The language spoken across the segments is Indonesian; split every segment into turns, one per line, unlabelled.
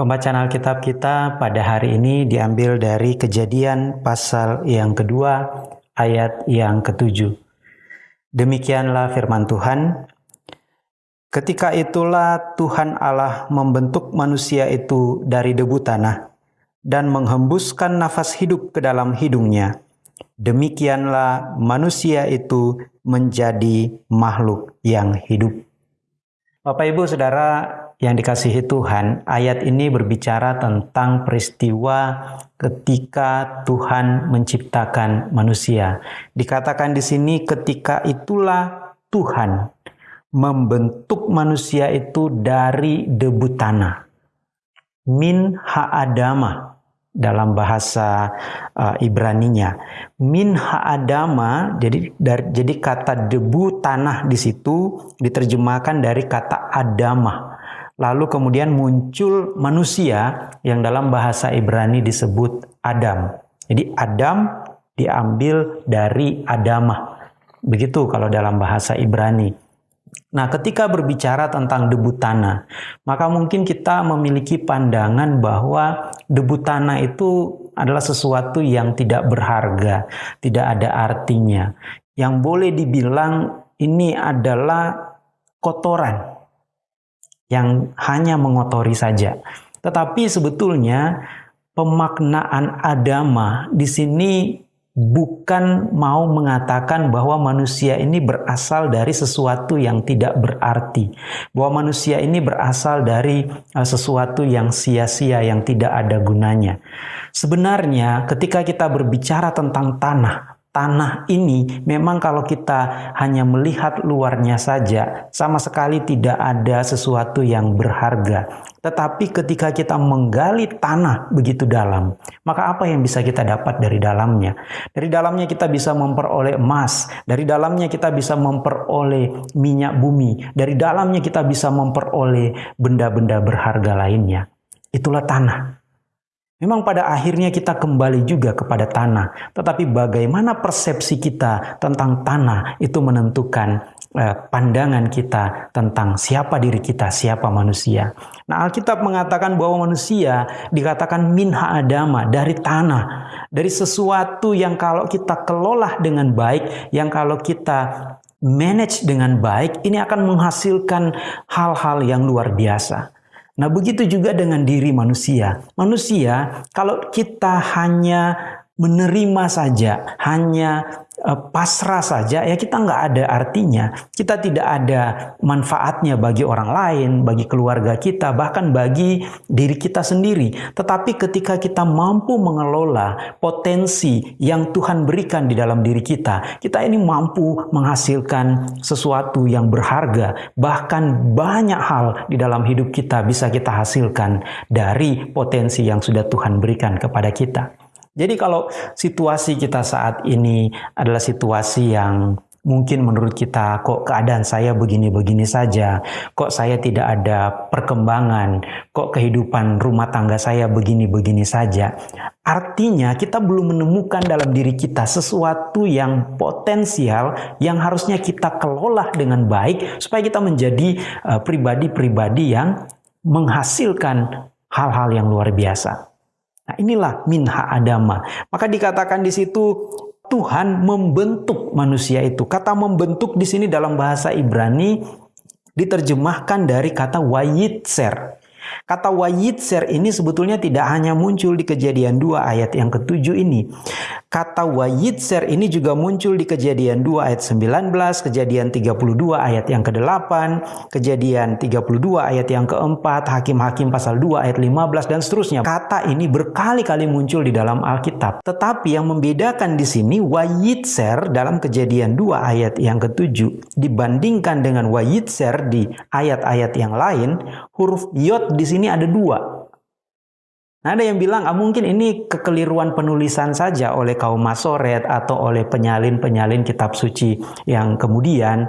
Pembacaan Alkitab kita pada hari ini diambil dari kejadian pasal yang kedua ayat yang ketujuh. Demikianlah firman Tuhan. Ketika itulah Tuhan Allah membentuk manusia itu dari debu tanah dan menghembuskan nafas hidup ke dalam hidungnya. Demikianlah manusia itu menjadi makhluk yang hidup. Bapak Ibu Saudara yang dikasihi Tuhan, ayat ini berbicara tentang peristiwa ketika Tuhan menciptakan manusia. Dikatakan di sini ketika itulah Tuhan membentuk manusia itu dari debu tanah. Min ha'adama dalam bahasa uh, Ibraninya. Min ha'adama jadi jadi kata debu tanah di situ diterjemahkan dari kata adamah Lalu kemudian muncul manusia yang dalam bahasa Ibrani disebut Adam. Jadi Adam diambil dari Adamah. Begitu kalau dalam bahasa Ibrani. Nah, ketika berbicara tentang debu tanah, maka mungkin kita memiliki pandangan bahwa debu tanah itu adalah sesuatu yang tidak berharga, tidak ada artinya. Yang boleh dibilang ini adalah kotoran, yang hanya mengotori saja. Tetapi sebetulnya pemaknaan agama di sini bukan mau mengatakan bahwa manusia ini berasal dari sesuatu yang tidak berarti, bahwa manusia ini berasal dari uh, sesuatu yang sia-sia, yang tidak ada gunanya. Sebenarnya, ketika kita berbicara tentang tanah, tanah ini memang kalau kita hanya melihat luarnya saja sama sekali tidak ada sesuatu yang berharga. Tetapi ketika kita menggali tanah begitu dalam, maka apa yang bisa kita dapat dari dalamnya? Dari dalamnya kita bisa memperoleh emas, dari dalamnya kita bisa memperoleh minyak bumi, dari dalamnya kita bisa memperoleh benda-benda berharga lainnya. Itulah tanah. Memang pada akhirnya kita kembali juga kepada tanah, tetapi bagaimana persepsi kita tentang tanah itu menentukan eh, pandangan kita tentang siapa diri kita, siapa manusia. Nah, Alkitab mengatakan bahwa manusia dikatakan minha adama dari tanah, dari sesuatu yang kalau kita kelola dengan baik, yang kalau kita manage dengan baik, ini akan menghasilkan hal-hal yang luar biasa. Nah, begitu juga dengan diri manusia. Manusia, kalau kita hanya menerima saja, hanya Eh, pasrah saja ya kita nggak ada artinya. Kita tidak ada manfaatnya bagi orang lain bagi keluarga kita bahkan bagi diri kita sendiri. Tetapi ketika kita mampu mengelola potensi yang Tuhan berikan di dalam diri kita kita ini mampu menghasilkan sesuatu yang berharga. Bahkan banyak hal di dalam hidup kita bisa kita hasilkan dari potensi yang sudah Tuhan berikan kepada kita jadi kalau situasi kita saat ini adalah situasi yang mungkin menurut kita kok keadaan saya begini-begini saja, kok saya tidak ada perkembangan, kok kehidupan rumah tangga saya begini-begini saja. Artinya kita belum menemukan dalam diri kita sesuatu yang potensial yang harusnya kita kelola dengan baik supaya kita menjadi eh, pribadi-pribadi yang menghasilkan hal-hal yang luar biasa. Nah, inilah minha adama. Maka dikatakan di situ Tuhan membentuk manusia itu. Kata membentuk di sini dalam bahasa Ibrani diterjemahkan dari kata wayitser. Kata wayitser ini sebetulnya tidak hanya muncul di kejadian 2 ayat yang ketujuh ini. Kata wayitser ini juga muncul di kejadian 2 ayat 19, kejadian 32 ayat yang ke-8, kejadian 32 ayat yang keempat, hakim-hakim pasal 2 ayat 15 dan seterusnya. Kata ini berkali-kali muncul di dalam Alkitab. Tetapi yang membedakan di sini wayitser dalam kejadian 2 ayat yang ketujuh dibandingkan dengan wayitser di ayat-ayat yang lain, huruf yod di sini ada dua. Nah, ada yang bilang, ah, mungkin ini kekeliruan penulisan saja oleh kaum Masoret atau oleh penyalin-penyalin kitab suci yang kemudian.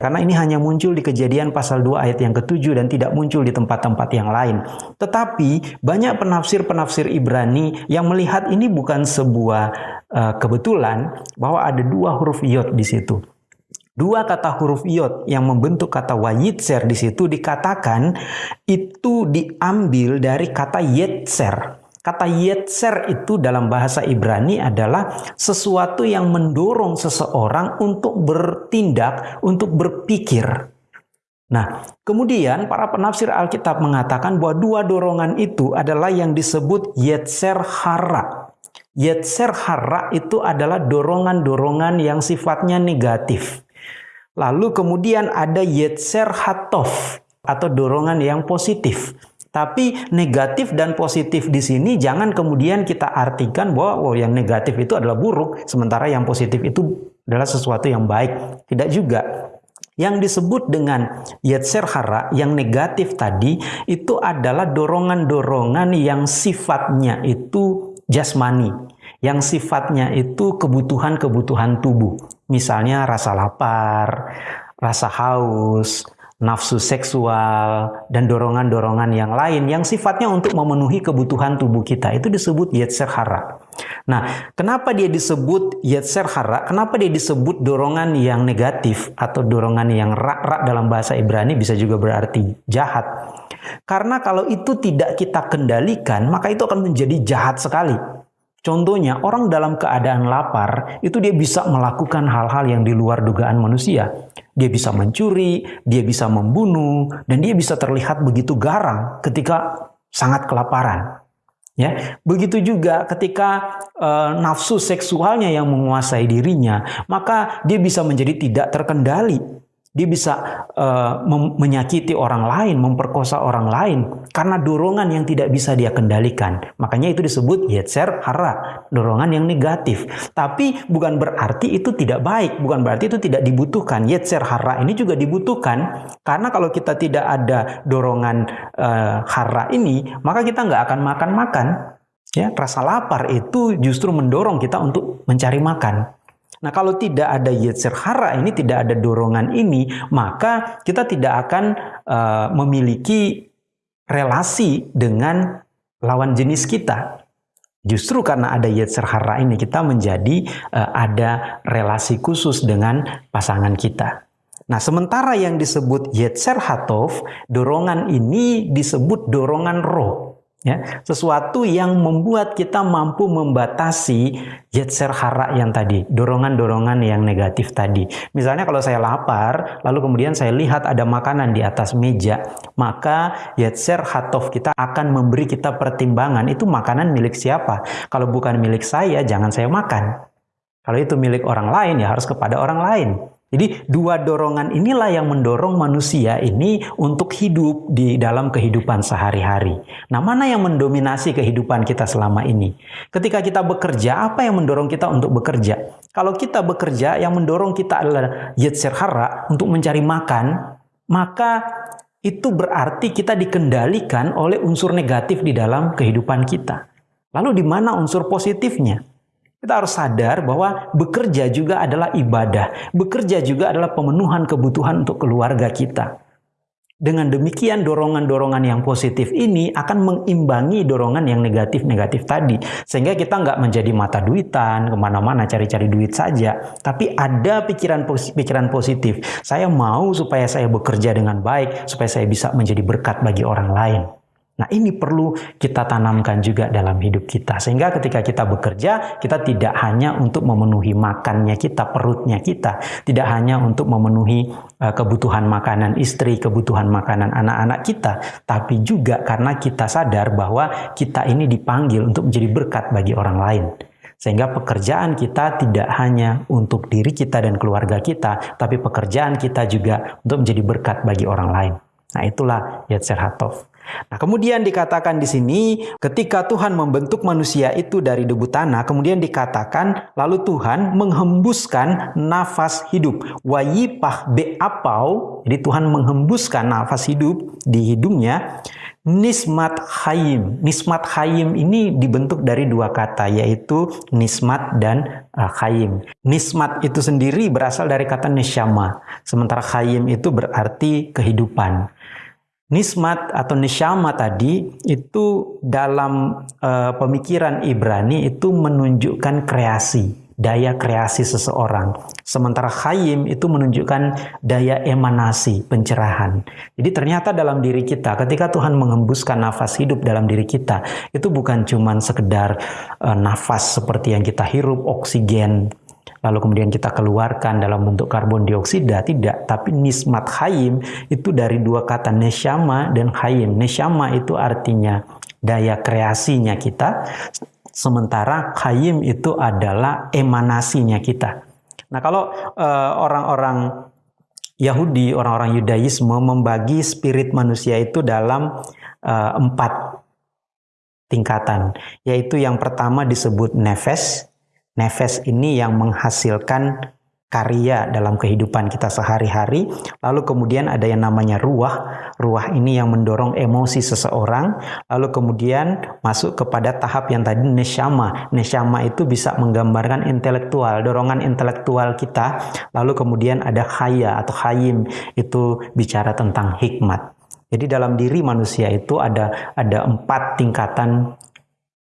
Karena ini hanya muncul di kejadian pasal 2 ayat yang ketujuh dan tidak muncul di tempat-tempat yang lain. Tetapi banyak penafsir-penafsir Ibrani yang melihat ini bukan sebuah uh, kebetulan bahwa ada dua huruf yod di situ. Dua kata huruf iot yang membentuk kata wayitser di situ dikatakan itu diambil dari kata yetser. Kata yetser itu dalam bahasa Ibrani adalah sesuatu yang mendorong seseorang untuk bertindak, untuk berpikir. Nah, kemudian para penafsir Alkitab mengatakan bahwa dua dorongan itu adalah yang disebut yetser hara. Yetser hara itu adalah dorongan-dorongan yang sifatnya negatif. Lalu kemudian ada yetser hatof atau dorongan yang positif. Tapi negatif dan positif di sini jangan kemudian kita artikan bahwa oh, yang negatif itu adalah buruk, sementara yang positif itu adalah sesuatu yang baik. Tidak juga. Yang disebut dengan yetser hara yang negatif tadi itu adalah dorongan-dorongan yang sifatnya itu jasmani, yang sifatnya itu kebutuhan-kebutuhan tubuh. Misalnya rasa lapar, rasa haus, nafsu seksual, dan dorongan-dorongan yang lain yang sifatnya untuk memenuhi kebutuhan tubuh kita. Itu disebut yetser hara. Nah, kenapa dia disebut yetser hara? Kenapa dia disebut dorongan yang negatif atau dorongan yang rak-rak dalam bahasa Ibrani bisa juga berarti jahat? Karena kalau itu tidak kita kendalikan, maka itu akan menjadi jahat sekali. Contohnya, orang dalam keadaan lapar itu dia bisa melakukan hal-hal yang di luar dugaan manusia. Dia bisa mencuri, dia bisa membunuh, dan dia bisa terlihat begitu garang ketika sangat kelaparan. Ya, begitu juga ketika e, nafsu seksualnya yang menguasai dirinya, maka dia bisa menjadi tidak terkendali dia bisa uh, menyakiti orang lain, memperkosa orang lain karena dorongan yang tidak bisa dia kendalikan. Makanya itu disebut yetser hara, dorongan yang negatif. Tapi bukan berarti itu tidak baik, bukan berarti itu tidak dibutuhkan. Yetser hara ini juga dibutuhkan karena kalau kita tidak ada dorongan uh, hara ini, maka kita nggak akan makan-makan. Ya, rasa lapar itu justru mendorong kita untuk mencari makan. Nah, kalau tidak ada yetzer hara ini, tidak ada dorongan ini, maka kita tidak akan uh, memiliki relasi dengan lawan jenis kita. Justru karena ada yetzer hara ini, kita menjadi uh, ada relasi khusus dengan pasangan kita. Nah, sementara yang disebut yetzer hatov, dorongan ini disebut dorongan roh ya sesuatu yang membuat kita mampu membatasi yetzer hara yang tadi dorongan-dorongan yang negatif tadi. Misalnya kalau saya lapar lalu kemudian saya lihat ada makanan di atas meja maka yetzer hatov kita akan memberi kita pertimbangan itu makanan milik siapa? Kalau bukan milik saya jangan saya makan. Kalau itu milik orang lain ya harus kepada orang lain jadi dua dorongan inilah yang mendorong manusia ini untuk hidup di dalam kehidupan sehari-hari. Nah, mana yang mendominasi kehidupan kita selama ini? Ketika kita bekerja, apa yang mendorong kita untuk bekerja? Kalau kita bekerja, yang mendorong kita adalah yetzer hara untuk mencari makan, maka itu berarti kita dikendalikan oleh unsur negatif di dalam kehidupan kita. Lalu di mana unsur positifnya? Kita harus sadar bahwa bekerja juga adalah ibadah. Bekerja juga adalah pemenuhan kebutuhan untuk keluarga kita. Dengan demikian dorongan-dorongan yang positif ini akan mengimbangi dorongan yang negatif-negatif tadi. Sehingga kita nggak menjadi mata duitan, ke mana-mana cari-cari duit saja. Tapi ada pikiran-pikiran positif. Saya mau supaya saya bekerja dengan baik, supaya saya bisa menjadi berkat bagi orang lain. Nah ini perlu kita tanamkan juga dalam hidup kita. Sehingga ketika kita bekerja, kita tidak hanya untuk memenuhi makannya kita, perutnya kita. Tidak hanya untuk memenuhi uh, kebutuhan makanan istri, kebutuhan makanan anak-anak kita. Tapi juga karena kita sadar bahwa kita ini dipanggil untuk menjadi berkat bagi orang lain. Sehingga pekerjaan kita tidak hanya untuk diri kita dan keluarga kita, tapi pekerjaan kita juga untuk menjadi berkat bagi orang lain. Nah itulah Yetzer Hatov. Nah, kemudian dikatakan di sini ketika Tuhan membentuk manusia itu dari debu tanah, kemudian dikatakan lalu Tuhan menghembuskan nafas hidup. Wayipah beapau, jadi Tuhan menghembuskan nafas hidup di hidungnya. Nismat Hayim. Nismat Hayim ini dibentuk dari dua kata yaitu nismat dan uh, Hayim. Nismat itu sendiri berasal dari kata neshama. Sementara Hayim itu berarti kehidupan. Nismat atau nishama tadi itu dalam uh, pemikiran Ibrani itu menunjukkan kreasi. daya kreasi seseorang. Sementara khayim itu menunjukkan daya emanasi, pencerahan. Jadi ternyata dalam diri kita, ketika Tuhan mengembuskan nafas hidup dalam diri kita, itu bukan cuma sekedar uh, nafas seperti yang kita hirup, oksigen, lalu kemudian kita keluarkan dalam bentuk karbon dioksida, tidak. Tapi nismat hayim itu dari dua kata neshama dan hayim. Neshama itu artinya daya kreasinya kita, sementara hayim itu adalah emanasinya kita. Nah kalau eh, orang-orang uh, Yahudi, orang-orang Yudaisme membagi spirit manusia itu dalam uh, empat tingkatan, yaitu yang pertama disebut nefes, Nefes ini yang menghasilkan karya dalam kehidupan kita sehari-hari. Lalu kemudian ada yang namanya ruah. Ruah ini yang mendorong emosi seseorang. Lalu kemudian masuk kepada tahap yang tadi neshama. Neshama itu bisa menggambarkan intelektual, dorongan intelektual kita. Lalu kemudian ada khaya atau khayim itu bicara tentang hikmat. Jadi dalam diri manusia itu ada ada empat tingkatan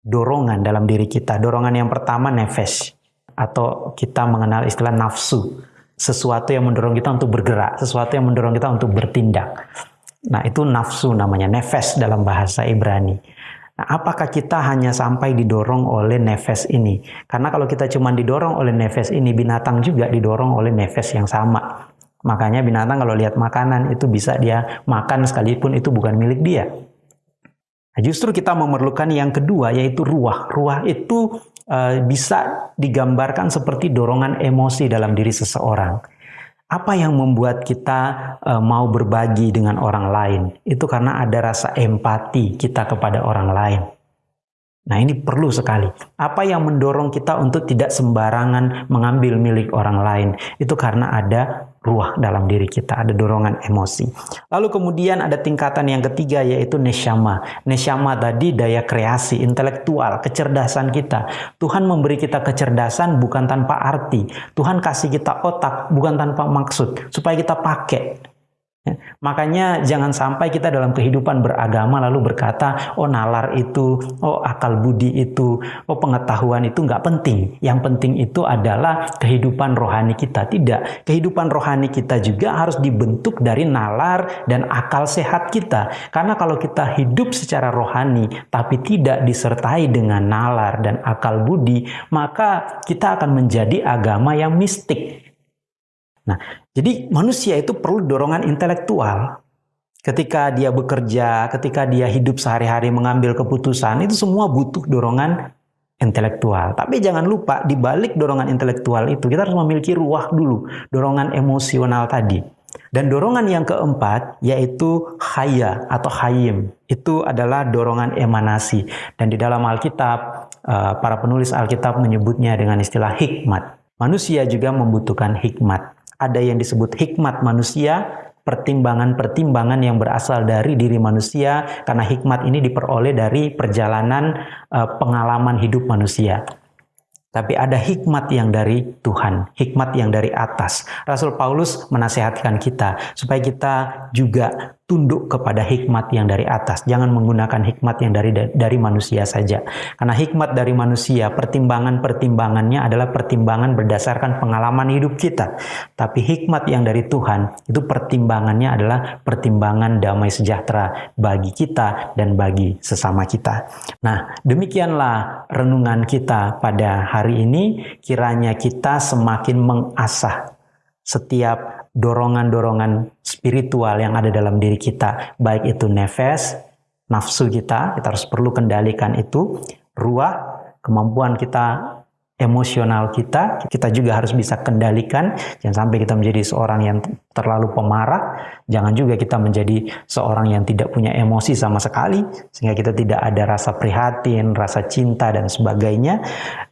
dorongan dalam diri kita. Dorongan yang pertama nefes atau kita mengenal istilah nafsu. Sesuatu yang mendorong kita untuk bergerak, sesuatu yang mendorong kita untuk bertindak. Nah, itu nafsu namanya, nefes dalam bahasa Ibrani. Nah, apakah kita hanya sampai didorong oleh nefes ini? Karena kalau kita cuma didorong oleh nefes ini, binatang juga didorong oleh nefes yang sama. Makanya binatang kalau lihat makanan itu bisa dia makan sekalipun itu bukan milik dia. Nah, justru kita memerlukan yang kedua yaitu ruah. Ruah itu uh, bisa digambarkan seperti dorongan emosi dalam diri seseorang. Apa yang membuat kita uh, mau berbagi dengan orang lain? Itu karena ada rasa empati kita kepada orang lain. Nah ini perlu sekali. Apa yang mendorong kita untuk tidak sembarangan mengambil milik orang lain? Itu karena ada ruah dalam diri kita, ada dorongan emosi. Lalu kemudian ada tingkatan yang ketiga yaitu neshama. Neshama tadi daya kreasi, intelektual, kecerdasan kita. Tuhan memberi kita kecerdasan bukan tanpa arti. Tuhan kasih kita otak bukan tanpa maksud, supaya kita pakai. Ya, makanya jangan sampai kita dalam kehidupan beragama lalu berkata, oh nalar itu, oh akal budi itu, oh pengetahuan itu nggak penting. Yang penting itu adalah kehidupan rohani kita. Tidak, kehidupan rohani kita juga harus dibentuk dari nalar dan akal sehat kita. Karena kalau kita hidup secara rohani tapi tidak disertai dengan nalar dan akal budi, maka kita akan menjadi agama yang mistik. Nah, jadi manusia itu perlu dorongan intelektual. Ketika dia bekerja, ketika dia hidup sehari-hari mengambil keputusan, itu semua butuh dorongan intelektual. Tapi jangan lupa, di balik dorongan intelektual itu, kita harus memiliki ruah dulu, dorongan emosional tadi. Dan dorongan yang keempat yaitu haya atau hayim. Itu adalah dorongan emanasi. Dan di dalam Alkitab, eh, para penulis Alkitab menyebutnya dengan istilah hikmat. Manusia juga membutuhkan hikmat ada yang disebut hikmat manusia, pertimbangan-pertimbangan yang berasal dari diri manusia, karena hikmat ini diperoleh dari perjalanan uh, pengalaman hidup manusia. Tapi ada hikmat yang dari Tuhan, hikmat yang dari atas. Rasul Paulus menasehatkan kita supaya kita juga tunduk kepada hikmat yang dari atas. Jangan menggunakan hikmat yang dari dari manusia saja. Karena hikmat dari manusia, pertimbangan-pertimbangannya adalah pertimbangan berdasarkan pengalaman hidup kita. Tapi hikmat yang dari Tuhan, itu pertimbangannya adalah pertimbangan damai sejahtera bagi kita dan bagi sesama kita. Nah, demikianlah renungan kita pada hari ini. Kiranya kita semakin mengasah setiap dorongan-dorongan spiritual yang ada dalam diri kita, baik itu nefes, nafsu kita, kita harus perlu kendalikan itu, ruah, kemampuan kita emosional kita, kita juga harus bisa kendalikan. Jangan sampai kita menjadi seorang yang terlalu pemarah. Jangan juga kita menjadi seorang yang tidak punya emosi sama sekali, sehingga kita tidak ada rasa prihatin, rasa cinta, dan sebagainya.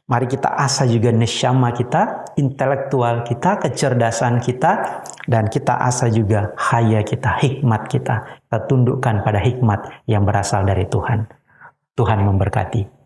Mari kita asah juga neshama kita, intelektual kita, kecerdasan kita, dan kita asah juga haya kita, hikmat kita. Kita tundukkan pada hikmat yang berasal dari Tuhan. Tuhan memberkati.